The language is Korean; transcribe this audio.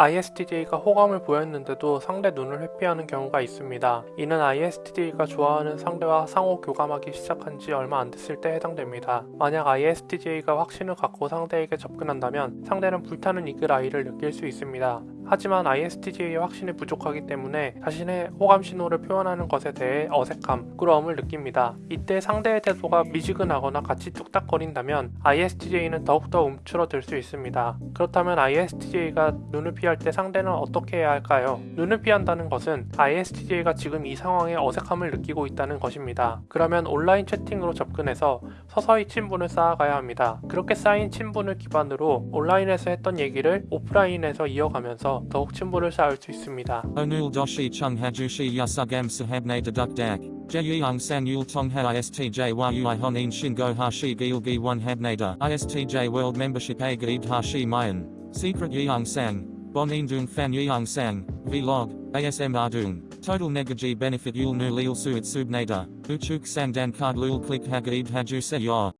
ISTJ가 호감을 보였는데도 상대 눈을 회피하는 경우가 있습니다. 이는 ISTJ가 좋아하는 상대와 상호 교감하기 시작한 지 얼마 안 됐을 때 해당됩니다. 만약 ISTJ가 확신을 갖고 상대에게 접근한다면 상대는 불타는 이글 아이를 느낄 수 있습니다. 하지만 ISTJ의 확신이 부족하기 때문에 자신의 호감 신호를 표현하는 것에 대해 어색함, 부끄러움을 느낍니다. 이때 상대의 태도가 미지근하거나 같이 뚝딱거린다면 ISTJ는 더욱더 움츠러들 수 있습니다. 그렇다면 ISTJ가 눈을 피할 때 상대는 어떻게 해야 할까요? 눈을 피한다는 것은 ISTJ가 지금 이 상황에 어색함을 느끼고 있다는 것입니다. 그러면 온라인 채팅으로 접근해서 서서히 친분을 쌓아가야 합니다. 그렇게 쌓인 친분을 기반으로 온라인에서 했던 얘기를 오프라인에서 이어가면서 더욱 친분을 쌓을 수 있습니다. Onul doshi chung hajushi yasugam sahabne deduk dak. Jeyung san yul tongha istj world membership hashi mayan. Secret dung fan yeung sang. Vlog. ASM ardung. Total negaji benefit yul nu lil suit subnada. Uchuk sang dan card lul click hagaid haju se yor.